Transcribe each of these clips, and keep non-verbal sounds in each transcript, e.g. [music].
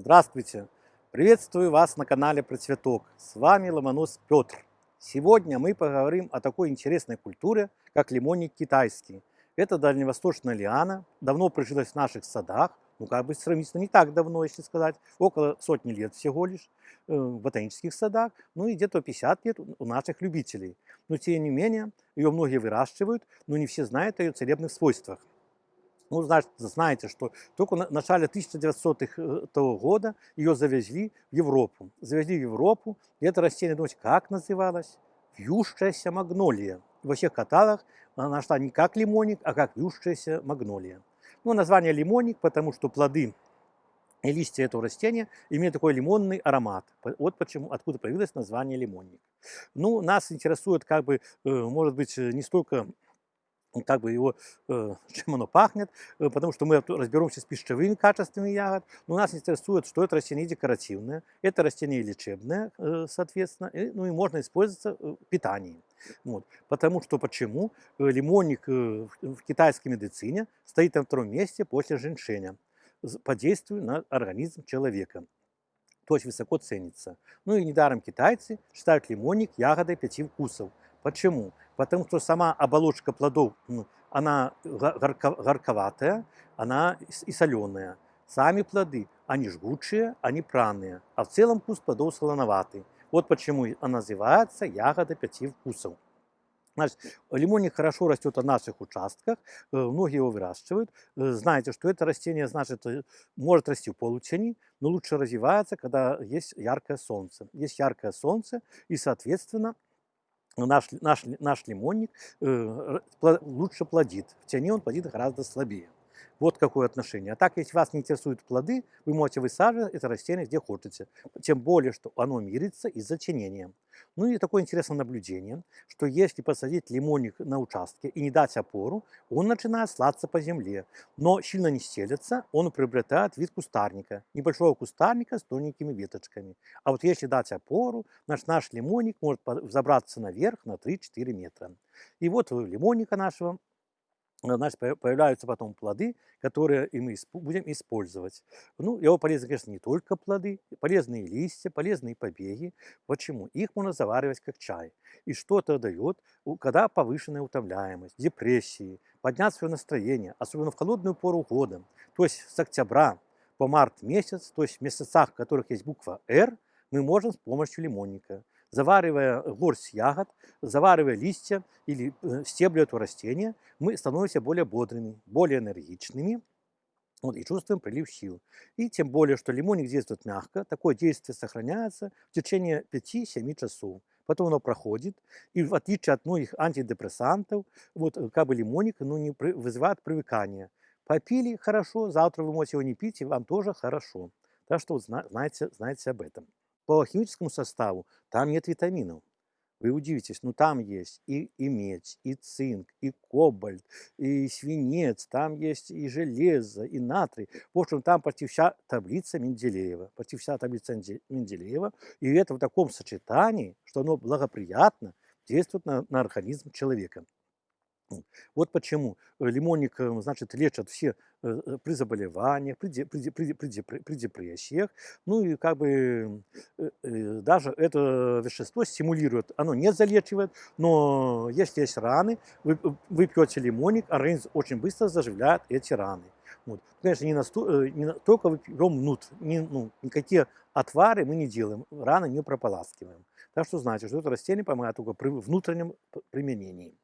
Здравствуйте! Приветствую вас на канале Про Цветок. С вами Ломонос Петр. Сегодня мы поговорим о такой интересной культуре, как лимонник китайский. Это дальневосточная лиана, давно прижилась в наших садах, ну как бы сравнительно не так давно, если сказать, около сотни лет всего лишь э, в ботанических садах, ну и где-то 50 лет у наших любителей. Но тем не менее, ее многие выращивают, но не все знают о ее целебных свойствах. Ну, значит, знаете, что только в начале 1900-х э, года ее завезли в Европу. Завезли в Европу, и это растение, думаете, как называлось? Вьющаяся магнолия. Во всех каталогах она нашла не как лимонник, а как вьющаяся магнолия. Ну, название лимонник, потому что плоды и листья этого растения имеют такой лимонный аромат. Вот почему, откуда появилось название лимонник. Ну, нас интересует, как бы, э, может быть, не столько как бы его, э, [laughs] чем оно пахнет, э, потому что мы разберемся с пищевыми качествами ягод. Но нас интересует, что это растение декоративное, это растение лечебное, э, соответственно, ну и можно использоваться в питании. Вот. Потому что почему? Лимонник в китайской медицине стоит на втором месте после женьшеня по действию на организм человека. То есть высоко ценится. Ну и недаром китайцы считают лимонник ягодой пяти вкусов. Почему? Потому что сама оболочка плодов, ну, она горко, горьковатая, она и соленая. Сами плоды, они жгучие, они пряные, а в целом вкус плодов солоноватый. Вот почему она называется ягода пяти вкусов. Значит, лимонник хорошо растет на наших участках, э, многие его выращивают. Э, знаете, что это растение, значит, э, может расти в полутени, но лучше развивается, когда есть яркое солнце. Есть яркое солнце, и, соответственно, наш, наш, наш лимонник э, лучше плодит. В тени он плодит гораздо слабее. Вот какое отношение. А так, если вас не интересуют плоды, вы можете высаживать это растение где хотите. Тем более, что оно мирится из-за тенения. Ну и такое интересное наблюдение, что если посадить лимонник на участке и не дать опору, он начинает слаться по земле. Но сильно не стелется, он приобретает вид кустарника, небольшого кустарника с тоненькими веточками. А вот если дать опору, наш, наш лимонник может забраться наверх на 3-4 метра. И вот лимонника нашего значит, появляются потом плоды, которые и мы будем использовать. Ну, его полезны, конечно, не только плоды, полезные листья, полезные побеги. Почему? Их можно заваривать как чай. И что это дает, когда повышенная утомляемость, депрессии, поднять свое настроение, особенно в холодную пору года. То есть с октября по март месяц, то есть в месяцах, в которых есть буква «Р», мы можем с помощью лимонника заваривая горсть ягод, заваривая листья или э, стебли этого растения, мы становимся более бодрыми, более энергичными вот, и чувствуем прилив сил. И тем более, что лимонник действует мягко, такое действие сохраняется в течение 5-7 часов. Потом оно проходит, и в отличие от многих антидепрессантов, вот э, как бы лимонник ну, не вызывает привыкания. Попили хорошо, завтра вы можете его не пить, и вам тоже хорошо. Так что знаете, знаете об этом по химическому составу там нет витаминов. Вы удивитесь, ну там есть и, и медь, и цинк, и кобальт, и свинец, там есть и железо, и натрий. В общем, там почти вся таблица Менделеева, почти вся таблица Менделеева. И это в таком сочетании, что оно благоприятно действует на, на организм человека. Вот почему э, лимонник, э, значит, лечат все э, при заболеваниях, при, при, при, при, при депрессиях. Ну и как бы даже это вещество стимулирует, оно не залечивает, но если есть раны, вы, вы пьете лимонник, организм очень быстро заживляет эти раны. Вот. Конечно, не, насто, не только вы пьем внутрь, не, ну, никакие отвары мы не делаем, раны не прополаскиваем. Так что знаете, что это растение помогает только при внутреннем применении.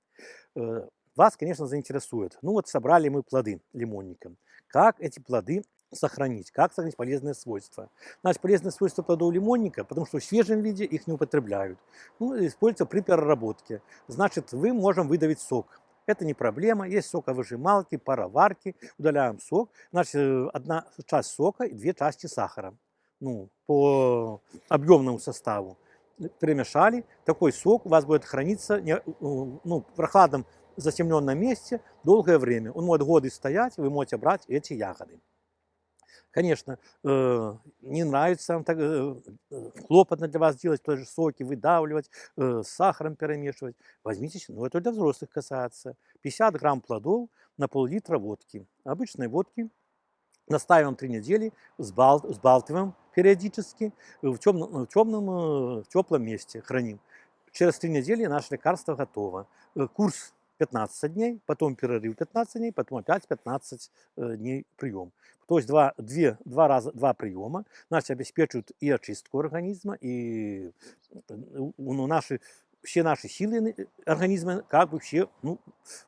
Э, вас, конечно, заинтересует. Ну вот собрали мы плоды лимонника. Как эти плоды сохранить, как сохранить полезные свойства. Значит, полезные свойства плодов лимонника, потому что в свежем виде их не употребляют. Ну, используются при переработке. Значит, вы можем выдавить сок. Это не проблема. Есть соковыжималки, пароварки. Удаляем сок. Значит, э, одна часть сока и две части сахара. Ну, по объемному составу перемешали, такой сок у вас будет храниться э, ну, в прохладном затемненном месте долгое время. Он может годы стоять, вы можете брать эти ягоды. Конечно, э, не нравится так, э, хлопотно для вас делать тоже соки, выдавливать, с сахаром перемешивать. Возьмите, ну это для взрослых касается. 50 грамм плодов на пол-литра водки. Обычной водки Настаиваем три недели, сбал, сбалтываем периодически, в темном, в темном, в теплом месте храним. Через три недели наше лекарство готово. Э, курс 15 дней, потом перерыв 15 дней, потом опять 15 э, дней прием. То есть два, две, два, раза, два приема значит, обеспечивают и очистку организма, и ну, наши, все наши силы организма как бы все ну,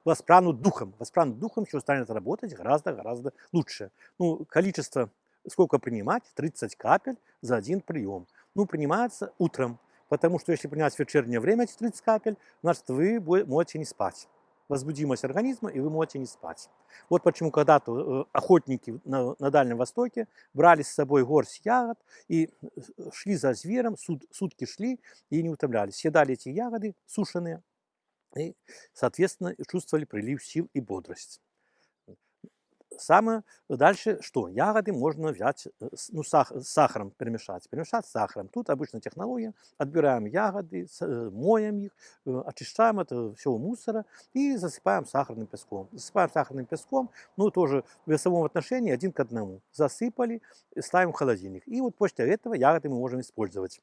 воспранут духом. Воспранут духом, все станет работать гораздо-гораздо лучше. Ну, количество, сколько принимать? 30 капель за один прием. Ну, принимается утром, потому что если принять в вечернее время эти 30 капель, значит, вы можете не спать возбудимость организма, и вы можете не спать. Вот почему когда-то э, охотники на, на Дальнем Востоке брали с собой горсть ягод и э, шли за звером, суд, сутки шли и не утомлялись. Съедали эти ягоды сушеные и, соответственно, чувствовали прилив сил и бодрость. Самое дальше что? Ягоды можно взять, э, ну, сах, с сахаром перемешать. Перемешать с сахаром. Тут обычная технология. Отбираем ягоды, э, моем их, э, очищаем это всего мусора и засыпаем сахарным песком. Засыпаем сахарным песком, ну, тоже в весовом отношении один к одному. Засыпали, ставим в холодильник. И вот после этого ягоды мы можем использовать.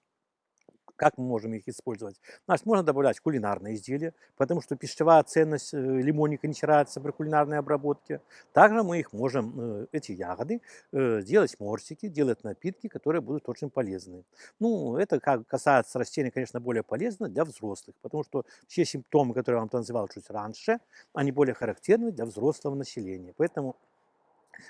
Как мы можем их использовать? Значит, можно добавлять кулинарные изделия, потому что пищевая ценность э, лимонника не теряется при кулинарной обработке. Также мы их можем, э, эти ягоды, э, делать морсики, делать напитки, которые будут очень полезны. Ну, это как касается растений, конечно, более полезно для взрослых, потому что все симптомы, которые я вам называл чуть раньше, они более характерны для взрослого населения. Поэтому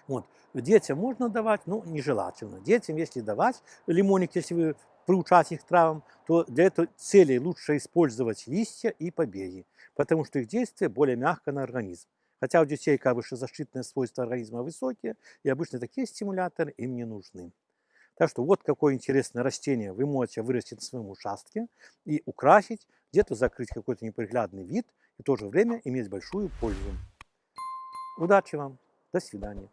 вот. Детям можно давать, но нежелательно. Детям, если давать лимоник, если вы приучать их травам, то для этой цели лучше использовать листья и побеги, потому что их действие более мягко на организм. Хотя у детей как бы защитные свойства организма высокие, и обычно такие стимуляторы им не нужны. Так что вот какое интересное растение вы можете вырастить на своем участке и украсить, где-то закрыть какой-то неприглядный вид и в то же время иметь большую пользу. Удачи вам! До свидания!